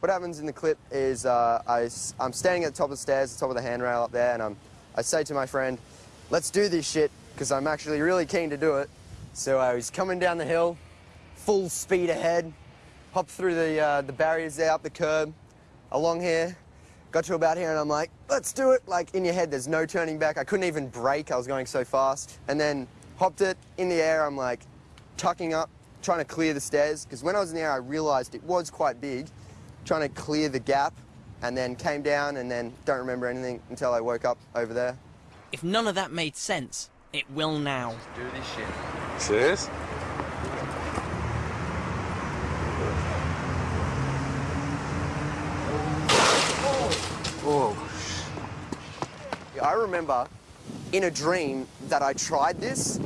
What happens in the clip is uh, I, am standing at the top of the stairs, the top of the handrail up there, and I'm, I say to my friend, let's do this shit, because I'm actually really keen to do it. So I was coming down the hill, full speed ahead, hopped through the, uh, the barriers there, up the curb, along here, got to about here, and I'm like, let's do it. Like, in your head, there's no turning back. I couldn't even brake, I was going so fast. And then hopped it in the air, I'm like, tucking up, trying to clear the stairs, because when I was in the air, I realized it was quite big, trying to clear the gap, and then came down, and then don't remember anything until I woke up over there. If none of that made sense, it will now. Let's do this shit. Serious? Oh. I remember in a dream that I tried this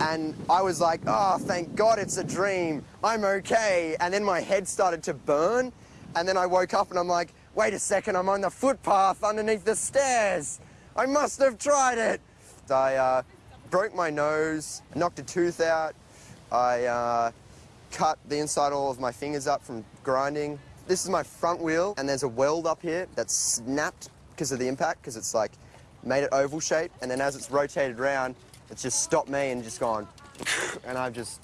and I was like, oh, thank God it's a dream. I'm okay. And then my head started to burn. And then I woke up and I'm like, wait a second, I'm on the footpath underneath the stairs. I must have tried it. I uh, broke my nose, knocked a tooth out. I uh, cut the inside all of my fingers up from grinding. This is my front wheel, and there's a weld up here that snapped because of the impact, because it's like made it oval shape, and then as it's rotated around, it's just stopped me and just gone, and I've just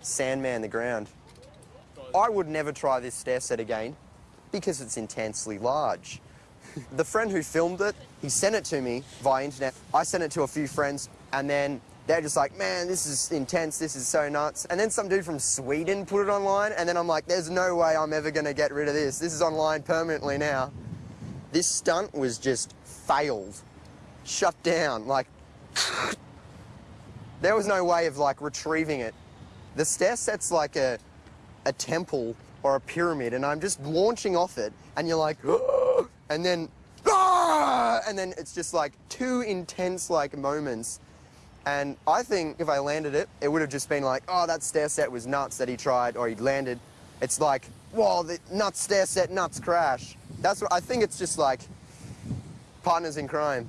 sandman the ground. I would never try this stair set again because it's intensely large. the friend who filmed it, he sent it to me via internet. I sent it to a few friends, and then they're just like, man, this is intense, this is so nuts. And then some dude from Sweden put it online, and then I'm like, there's no way I'm ever gonna get rid of this. This is online permanently now. This stunt was just failed, shut down, like, there was no way of like retrieving it. The stair set's like a, a temple or a pyramid, and I'm just launching off it, and you're like, and then, ah! and then it's just like two intense like moments and I think if I landed it, it would have just been like, oh, that stair set was nuts that he tried or he landed. It's like, whoa, the nuts stair set, nuts crash. That's what I think it's just like partners in crime.